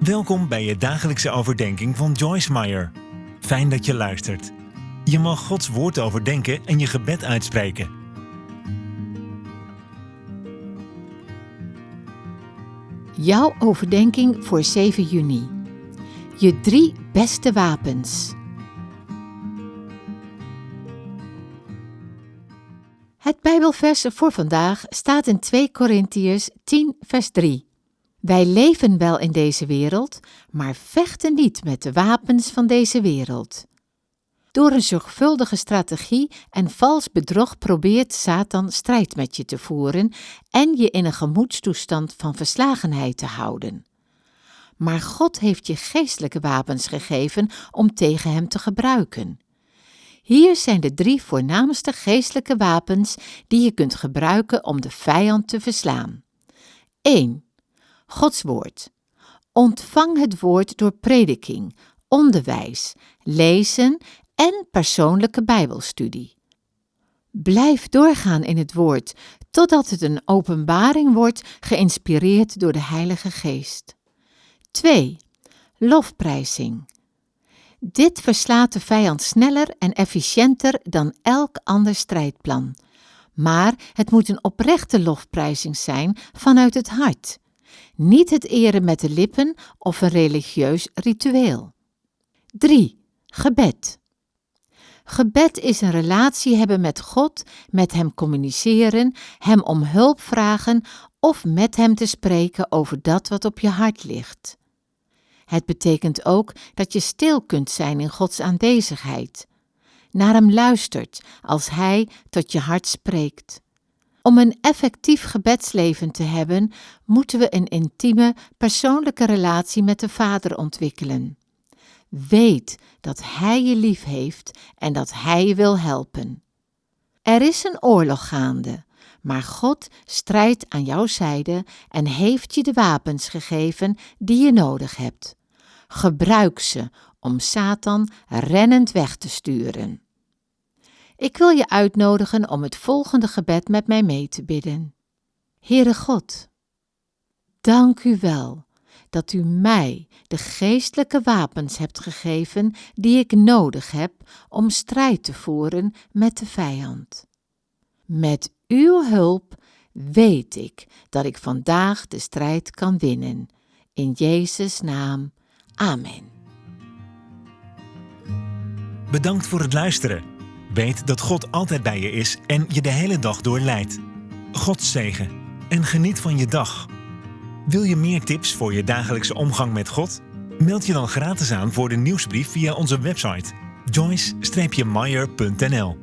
Welkom bij je dagelijkse overdenking van Joyce Meyer. Fijn dat je luistert. Je mag Gods woord overdenken en je gebed uitspreken. Jouw overdenking voor 7 juni. Je drie beste wapens. Het Bijbelvers voor vandaag staat in 2 Korintiërs 10, vers 3. Wij leven wel in deze wereld, maar vechten niet met de wapens van deze wereld. Door een zorgvuldige strategie en vals bedrog probeert Satan strijd met je te voeren en je in een gemoedstoestand van verslagenheid te houden. Maar God heeft je geestelijke wapens gegeven om tegen hem te gebruiken. Hier zijn de drie voornaamste geestelijke wapens die je kunt gebruiken om de vijand te verslaan. 1. Gods woord. Ontvang het woord door prediking, onderwijs, lezen en persoonlijke Bijbelstudie. Blijf doorgaan in het woord totdat het een openbaring wordt, geïnspireerd door de Heilige Geest. 2. Lofprijzing. Dit verslaat de vijand sneller en efficiënter dan elk ander strijdplan. Maar het moet een oprechte lofprijzing zijn vanuit het hart. Niet het eren met de lippen of een religieus ritueel. 3. Gebed. Gebed is een relatie hebben met God, met Hem communiceren, Hem om hulp vragen of met Hem te spreken over dat wat op je hart ligt. Het betekent ook dat je stil kunt zijn in Gods aanwezigheid, naar Hem luistert als Hij tot je hart spreekt. Om een effectief gebedsleven te hebben, moeten we een intieme, persoonlijke relatie met de Vader ontwikkelen. Weet dat Hij je lief heeft en dat Hij je wil helpen. Er is een oorlog gaande, maar God strijdt aan jouw zijde en heeft je de wapens gegeven die je nodig hebt. Gebruik ze om Satan rennend weg te sturen. Ik wil je uitnodigen om het volgende gebed met mij mee te bidden. Heere God, dank u wel dat u mij de geestelijke wapens hebt gegeven die ik nodig heb om strijd te voeren met de vijand. Met uw hulp weet ik dat ik vandaag de strijd kan winnen. In Jezus' naam. Amen. Bedankt voor het luisteren. Weet dat God altijd bij je is en je de hele dag door leidt. God zegen en geniet van je dag. Wil je meer tips voor je dagelijkse omgang met God? Meld je dan gratis aan voor de nieuwsbrief via onze website joyce-meyer.nl